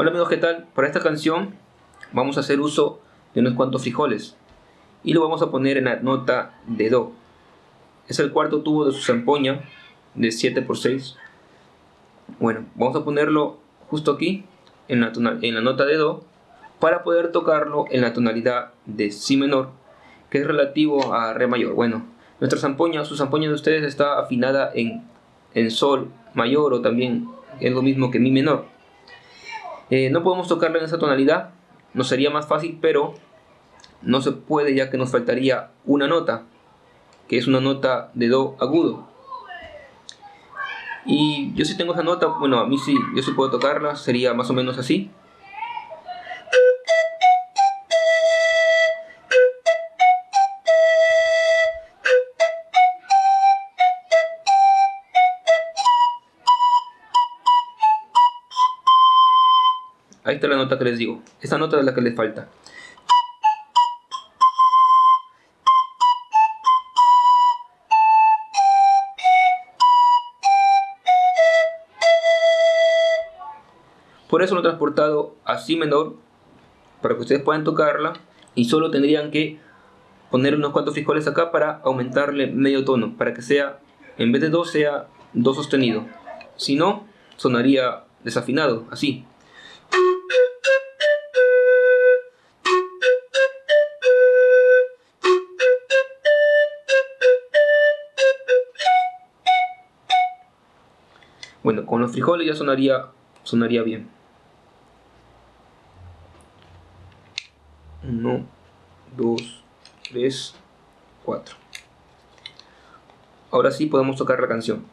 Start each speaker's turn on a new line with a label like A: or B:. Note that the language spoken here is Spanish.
A: Hola amigos, ¿qué tal? Para esta canción vamos a hacer uso de unos cuantos frijoles y lo vamos a poner en la nota de Do. Es el cuarto tubo de su zampoña de 7x6. Bueno, vamos a ponerlo justo aquí en la, en la nota de Do para poder tocarlo en la tonalidad de Si menor que es relativo a Re mayor. Bueno, nuestra zampoña, su zampoña de ustedes está afinada en, en Sol mayor o también es lo mismo que Mi menor. Eh, no podemos tocarla en esa tonalidad, nos sería más fácil, pero no se puede ya que nos faltaría una nota, que es una nota de Do agudo. Y yo si tengo esa nota, bueno, a mí sí, yo sí puedo tocarla, sería más o menos así. Ahí está la nota que les digo. Esta nota es la que les falta. Por eso lo he transportado a Si menor, para que ustedes puedan tocarla y solo tendrían que poner unos cuantos frijoles acá para aumentarle medio tono, para que sea, en vez de Do, sea Do sostenido. Si no, sonaría desafinado, así. Bueno, con los frijoles ya sonaría, sonaría bien. 1, 2, 3, 4. Ahora sí podemos tocar la canción.